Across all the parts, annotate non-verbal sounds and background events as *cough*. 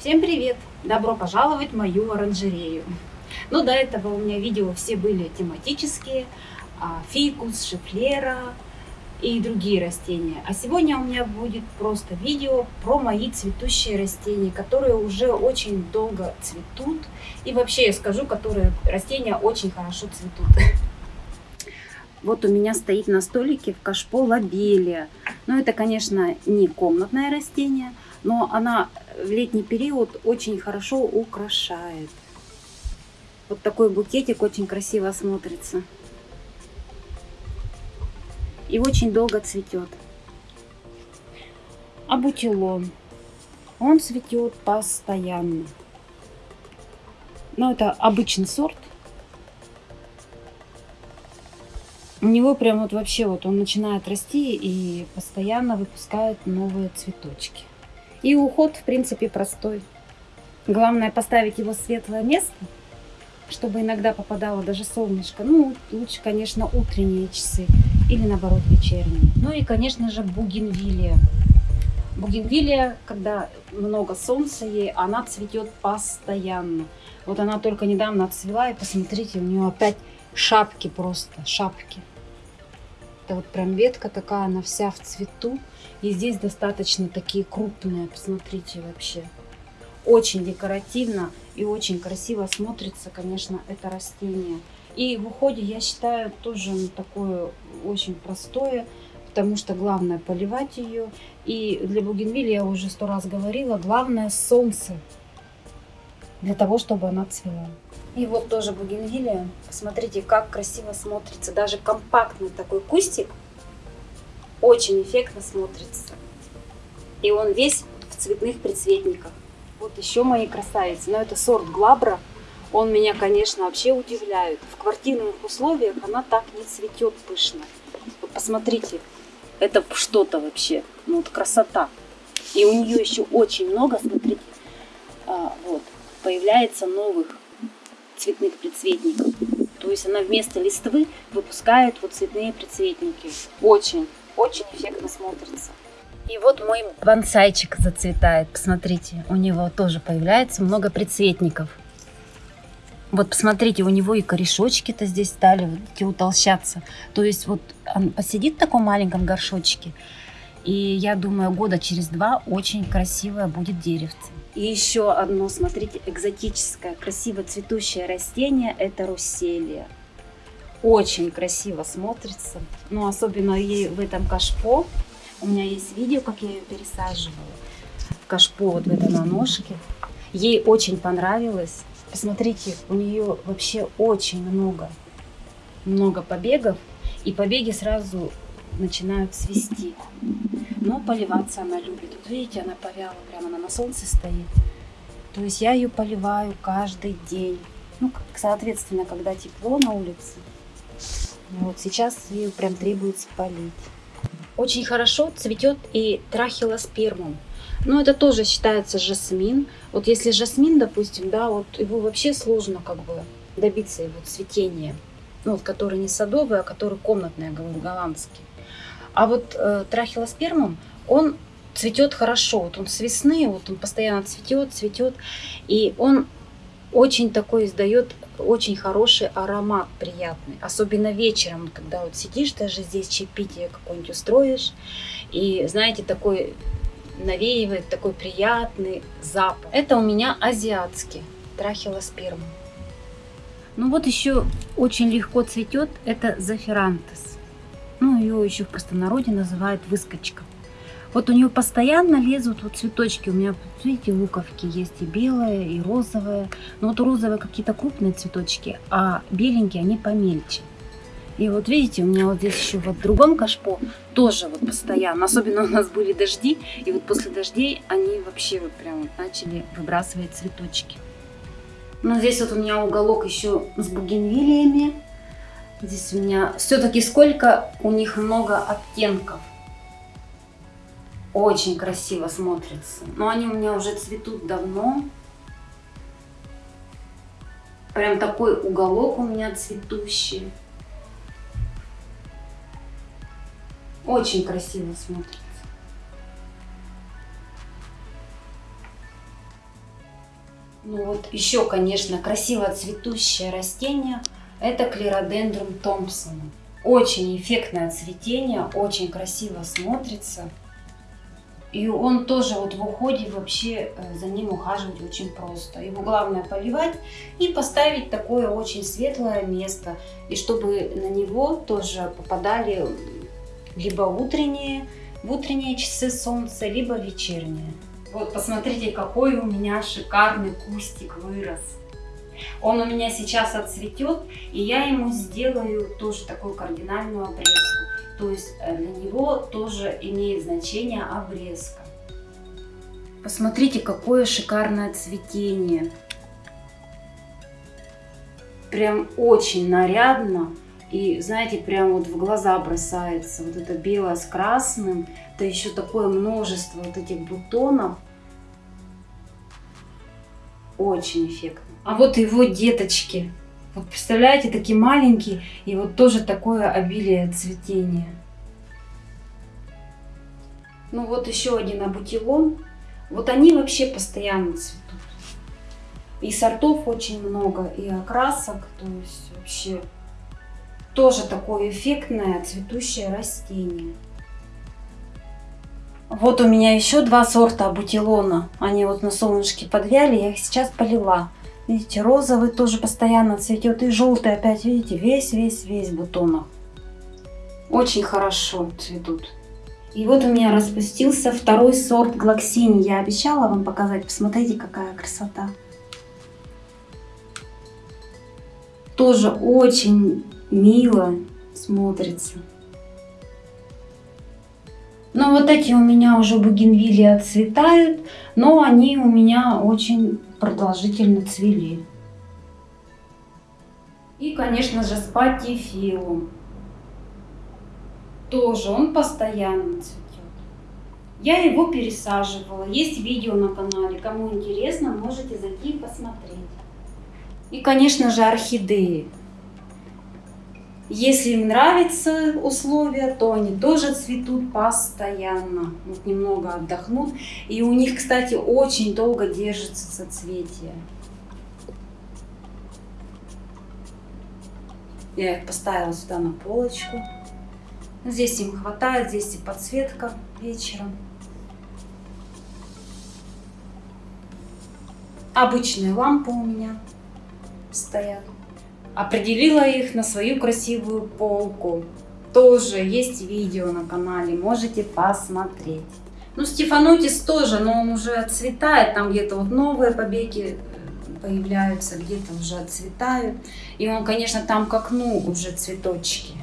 Всем привет! Добро пожаловать в мою оранжерею. Ну, до этого у меня видео все были тематические. а, Фикус, шифлера и другие растения. А сегодня у меня будет просто видео про мои цветущие растения, которые уже очень долго цветут. И вообще я скажу, которые растения очень хорошо цветут. *laughs* Вот у меня стоит на столике в кашпо лобелия. Но это, конечно, не комнатное растение, но она в летний период очень хорошо украшает. Вот такой букетик очень красиво смотрится. И очень долго цветет. А бутилон, он цветет постоянно. Но это обычный сорт. У него прям вот вообще вот он начинает расти и постоянно выпускает новые цветочки. И уход, в принципе, простой. Главное поставить его в светлое место, чтобы иногда попадало даже солнышко. Ну, лучше, конечно, утренние часы или, наоборот, вечерние. Ну и, конечно же, бугенвилия. Бугенвилия, когда много солнца ей, она цветет постоянно. Вот она только недавно отцвела, и посмотрите, у нее опять шапки просто, шапки. Это вот прям ветка такая, она вся в цвету. И здесь достаточно такие крупные, посмотрите вообще. Очень декоративно и очень красиво смотрится, конечно, это растение. И в уходе, я считаю, тоже такое очень простое, потому что главное поливать ее. И для бугенвилли, я уже сто раз говорила, главное солнце для того, чтобы она цвела. И вот тоже бугенвилия. Посмотрите, как красиво смотрится. Даже компактный такой кустик очень эффектно смотрится. И он весь в цветных предцветниках. Вот еще мои красавицы. Но это сорт Глабра. Он меня, конечно, вообще удивляет. В квартирных условиях она так не цветет пышно. Вот посмотрите, это что-то вообще. Ну вот красота. И у нее еще очень много, смотрите, а, вот, появляется новых цветных предцветников. То есть она вместо листвы выпускает вот цветные предцветники. Очень, очень эффектно смотрится. И вот мой бонсайчик зацветает. Посмотрите, у него тоже появляется много предцветников. Вот посмотрите, у него и корешочки-то здесь стали вот эти утолщаться. То есть вот он посидит в таком маленьком горшочке, и я думаю, года через два очень красивое будет деревце. И еще одно, смотрите, экзотическое, красиво цветущее растение – это русселия. Очень красиво смотрится, но особенно ей в этом кашпо. У меня есть видео, как я ее пересаживала. Кашпо вот в этом на ножке. Ей очень понравилось. Посмотрите, у нее вообще очень много, много побегов. И побеги сразу начинают цвести. Но поливаться она любит. Вот видите, она повяла, прямо она на солнце стоит. То есть я ее поливаю каждый день. Ну, соответственно, когда тепло на улице. Вот сейчас ее прям требуется полить. Очень хорошо цветет и трахилоспермум. Но это тоже считается жасмин. Вот если жасмин, допустим, да, вот его вообще сложно как бы добиться его цветения. Ну, вот который не садовый, а который комнатный, я говорю, голландский. А вот э, трахилоспермум, он цветет хорошо. Вот он с весны, вот он постоянно цветет, цветет. И он очень такой издает очень хороший аромат, приятный. Особенно вечером, когда вот сидишь даже здесь, чаепитие какое-нибудь устроишь. И, знаете, такой навеивает такой приятный запах. Это у меня азиатский трахилоспермум. Ну вот еще очень легко цветет, это зафирантес. Ну, ее еще в простонародье называют выскочка. Вот у нее постоянно лезут вот цветочки. У меня, видите, луковки есть и белые, и розовые. Но вот розовые какие-то крупные цветочки, а беленькие они помельче. И вот видите, у меня вот здесь еще вот в другом кашпо тоже вот постоянно, особенно у нас были дожди, и вот после дождей они вообще вот прям вот начали выбрасывать цветочки. Но здесь вот у меня уголок еще с бугенвилиями. Здесь у меня все-таки сколько у них много оттенков. Очень красиво смотрится. Но они у меня уже цветут давно. Прям такой уголок у меня цветущий. Очень красиво смотрится. Ну вот еще, конечно, красиво цветущее растение. Это клеродендрум Томпсона. Очень эффектное цветение, очень красиво смотрится. И он тоже вот в уходе вообще э, за ним ухаживать очень просто. Его главное поливать и поставить такое очень светлое место. И чтобы на него тоже попадали либо утренние, в утренние часы солнца, либо вечерние. Вот посмотрите, какой у меня шикарный кустик вырос. Он у меня сейчас отцветет, и я ему сделаю тоже такую кардинальную обрезку. То есть э, для него тоже имеет значение обрезка. Посмотрите, какое шикарное цветение. Прям очень нарядно. И знаете, прям вот в глаза бросается вот это белое с красным. Это еще такое множество вот этих бутонов. Очень эффектно. А вот его деточки. Вот представляете, такие маленькие, и вот тоже такое обилие цветения. Ну вот еще один абутилон. Вот они вообще постоянно цветут. И сортов очень много, и окрасок, то есть вообще тоже такое эффектное цветущее растение. Вот у меня еще два сорта абутилона. Они вот на солнышке подвяли, я их сейчас полила. Видите, розовый тоже постоянно цветет. И желтый опять, видите, весь-весь-весь бутонов. Очень хорошо цветут. И вот у меня распустился второй сорт глоксини. Я обещала вам показать. Посмотрите, какая красота. Тоже очень мило смотрится. Но вот эти у меня уже бугенвилли отцветают, но они у меня очень продолжительно цвели. И, конечно же, спатифилум. Тоже он постоянно цветет. Я его пересаживала. Есть видео на канале. Кому интересно, можете зайти и посмотреть. И, конечно же, орхидеи. Если им нравятся условия, то они тоже цветут постоянно. Вот немного отдохнут. И у них, кстати, очень долго держится соцветие. Я их поставила сюда на полочку. Здесь им хватает, здесь и подсветка вечером. Обычные лампы у меня стоят. Определила их на свою красивую полку. Тоже есть видео на канале, можете посмотреть. Ну, Стефанотис тоже, но он уже отцветает. Там где-то вот новые побеги появляются, где-то уже отцветают. И он, конечно, там к окну уже цветочки.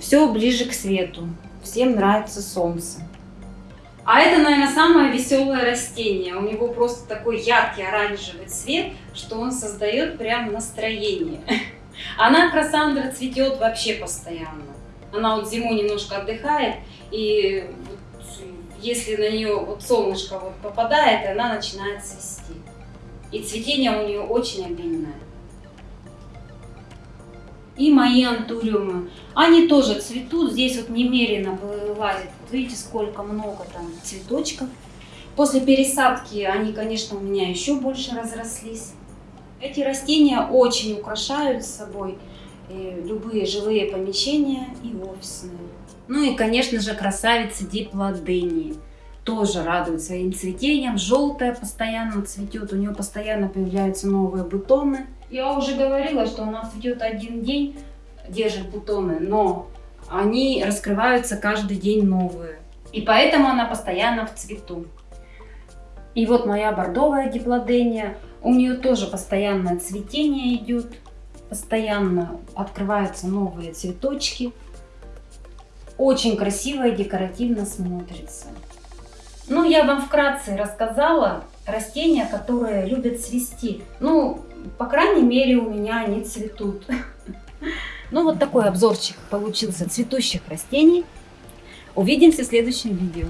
Все ближе к свету. Всем нравится солнце. А это, наверное, самое веселое растение. У него просто такой яркий оранжевый цвет, что он создает прям настроение. *laughs* Она, красандра, цветет вообще постоянно. Она вот зимой немножко отдыхает, и если на нее вот солнышко вот попадает, она начинает цвести. И цветение у нее очень обильное. И мои антуриумы. Они тоже цветут. Здесь вот немерено вылазит. Вот видите, сколько много там цветочков. После пересадки они, конечно, у меня еще больше разрослись. Эти растения очень украшают собой э, любые жилые помещения и офисные. Ну и, конечно же, красавица диплодении. Тоже радует своим цветением. Желтая постоянно цветет, у нее постоянно появляются новые бутоны. Я уже говорила, что она цветет один день, держит бутоны, но они раскрываются каждый день новые. И поэтому она постоянно в цвету. И вот моя бордовая диплодения. У нее тоже постоянное цветение идет. Постоянно открываются новые цветочки. Очень красиво и декоративно смотрится. Ну, я вам вкратце рассказала растения, которые любят цвести. Ну, по крайней мере, у меня они цветут. Ну, вот такой обзорчик получился цветущих растений. Увидимся в следующем видео.